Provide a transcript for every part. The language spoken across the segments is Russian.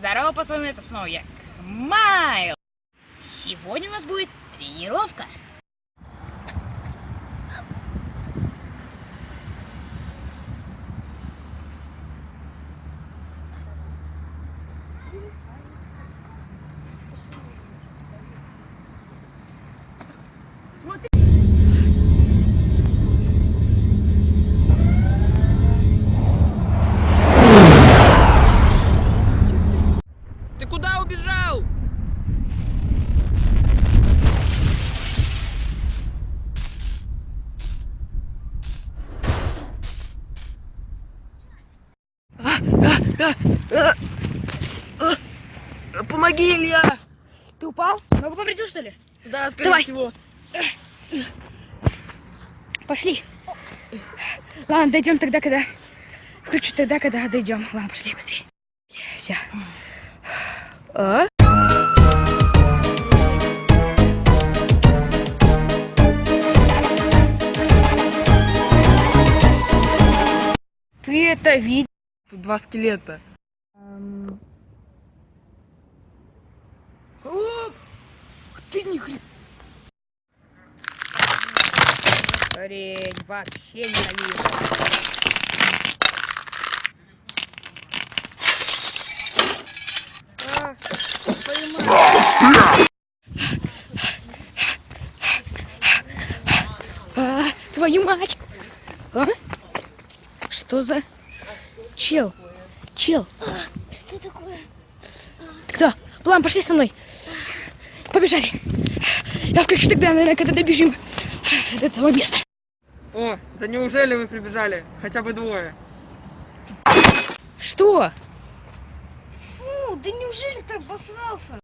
Здорово, пацаны, это снова я, Майл. Сегодня у нас будет тренировка. Куда убежал? Помоги, Илья! Ты упал? Ногу повредил, что ли? Да, скорее Давай. всего. Пошли. Ладно, дойдем тогда, когда... Включу тогда, когда дойдем. Ладно, пошли быстрее. Все. А? Ты это видел? Тут два скелета. О, ты не хрен. Хрень, вообще ненавижу. А, твою мать. А, твою мать! А? Что за чел? Чел, Что такое? кто? План, пошли со мной. Побежали. Я включу тогда, наверное, когда добежим до этого места. О, да неужели вы прибежали? Хотя бы двое. Что? Фу, да неужели ты обосрался?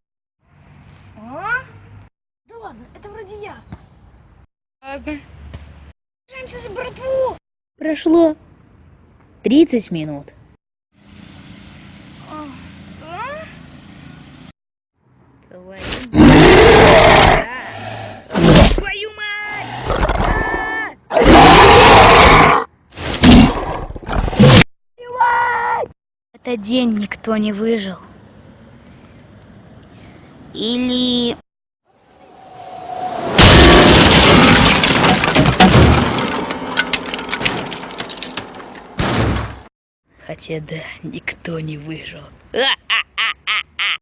А? Да ладно, это вроде я. Ладно. Держимся за братву. Прошло 30 минут. А? Твою Твою мать! Этот день никто не выжил. Или... Хотя да, никто не выжил. А-а-а!